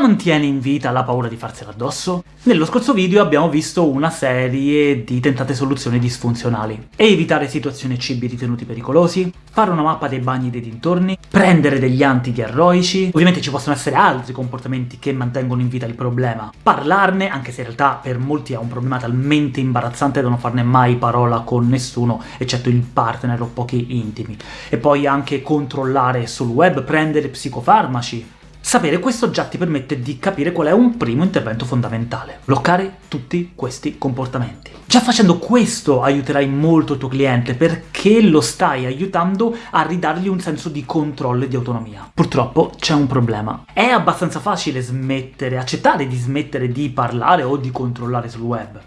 mantiene in vita la paura di farsela addosso? Nello scorso video abbiamo visto una serie di tentate soluzioni disfunzionali. Evitare situazioni e cibi ritenuti pericolosi, fare una mappa dei bagni dei dintorni, prendere degli antidiarroici... Ovviamente ci possono essere altri comportamenti che mantengono in vita il problema. Parlarne, anche se in realtà per molti è un problema talmente imbarazzante da non farne mai parola con nessuno, eccetto il partner o pochi intimi. E poi anche controllare sul web, prendere psicofarmaci, Sapere questo già ti permette di capire qual è un primo intervento fondamentale. Bloccare tutti questi comportamenti. Già facendo questo aiuterai molto il tuo cliente, perché lo stai aiutando a ridargli un senso di controllo e di autonomia. Purtroppo c'è un problema. È abbastanza facile smettere, accettare di smettere di parlare o di controllare sul web.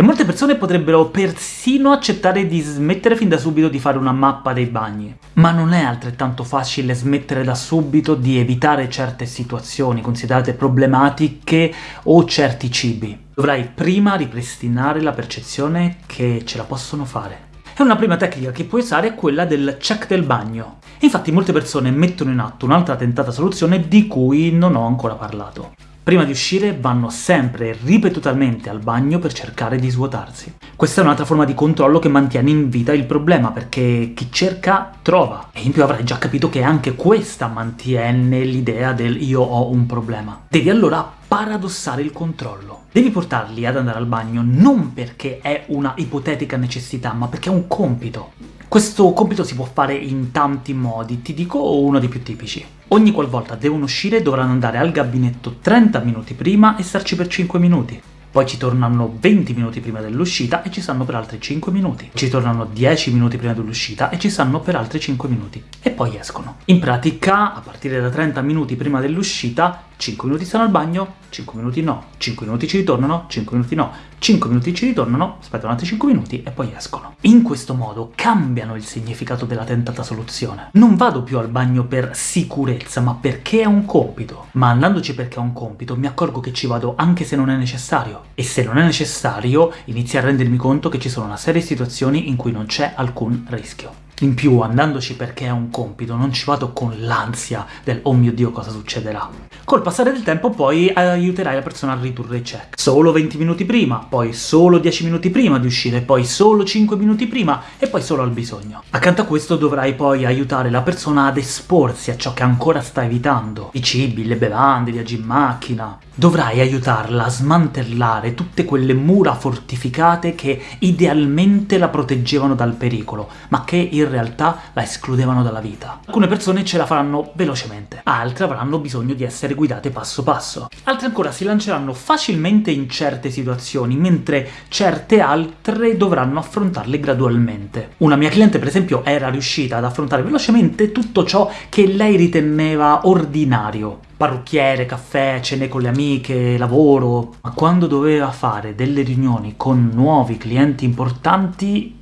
E molte persone potrebbero persino accettare di smettere fin da subito di fare una mappa dei bagni. Ma non è altrettanto facile smettere da subito di evitare certe situazioni considerate problematiche o certi cibi. Dovrai prima ripristinare la percezione che ce la possono fare. E una prima tecnica che puoi usare è quella del check del bagno. Infatti molte persone mettono in atto un'altra tentata soluzione di cui non ho ancora parlato. Prima di uscire vanno sempre ripetutamente al bagno per cercare di svuotarsi. Questa è un'altra forma di controllo che mantiene in vita il problema, perché chi cerca trova, e in più avrai già capito che anche questa mantiene l'idea del io ho un problema. Devi allora paradossare il controllo. Devi portarli ad andare al bagno non perché è una ipotetica necessità, ma perché è un compito. Questo compito si può fare in tanti modi, ti dico uno dei più tipici. Ogni qualvolta devono uscire dovranno andare al gabinetto 30 minuti prima e starci per 5 minuti. Poi ci tornano 20 minuti prima dell'uscita e ci stanno per altri 5 minuti. Ci tornano 10 minuti prima dell'uscita e ci stanno per altri 5 minuti. E poi escono. In pratica, a partire da 30 minuti prima dell'uscita, 5 minuti stanno al bagno, 5 minuti no, 5 minuti ci ritornano, 5 minuti no, 5 minuti ci ritornano, aspettano altri 5 minuti e poi escono. In questo modo cambiano il significato della tentata soluzione. Non vado più al bagno per sicurezza, ma perché è un compito. Ma andandoci perché è un compito, mi accorgo che ci vado anche se non è necessario. E se non è necessario, inizio a rendermi conto che ci sono una serie di situazioni in cui non c'è alcun rischio. In più, andandoci perché è un compito, non ci vado con l'ansia del «oh mio Dio, cosa succederà?». Col passare del tempo poi aiuterai la persona a ridurre i check. Solo 20 minuti prima, poi solo 10 minuti prima di uscire, poi solo 5 minuti prima, e poi solo al bisogno. Accanto a questo dovrai poi aiutare la persona ad esporsi a ciò che ancora sta evitando. I cibi, le bevande, i viaggi in macchina, Dovrai aiutarla a smantellare tutte quelle mura fortificate che idealmente la proteggevano dal pericolo, ma che in realtà la escludevano dalla vita. Alcune persone ce la faranno velocemente, altre avranno bisogno di essere guidate passo passo. Altre ancora si lanceranno facilmente in certe situazioni, mentre certe altre dovranno affrontarle gradualmente. Una mia cliente, per esempio, era riuscita ad affrontare velocemente tutto ciò che lei riteneva ordinario, parrucchiere, caffè, cene con le amiche, lavoro... Ma quando doveva fare delle riunioni con nuovi clienti importanti...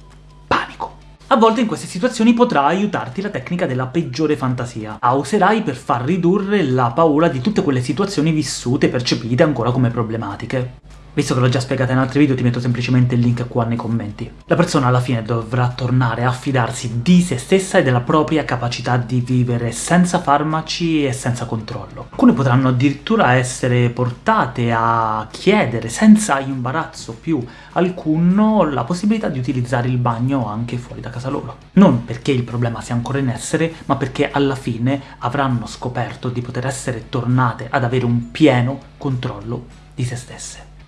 A volte in queste situazioni potrà aiutarti la tecnica della peggiore fantasia. La userai per far ridurre la paura di tutte quelle situazioni vissute e percepite ancora come problematiche. Visto che l'ho già spiegata in altri video ti metto semplicemente il link qua nei commenti. La persona alla fine dovrà tornare a fidarsi di se stessa e della propria capacità di vivere senza farmaci e senza controllo. Alcune potranno addirittura essere portate a chiedere senza imbarazzo più alcuno la possibilità di utilizzare il bagno anche fuori da casa loro. Non perché il problema sia ancora in essere, ma perché alla fine avranno scoperto di poter essere tornate ad avere un pieno controllo di se stesse.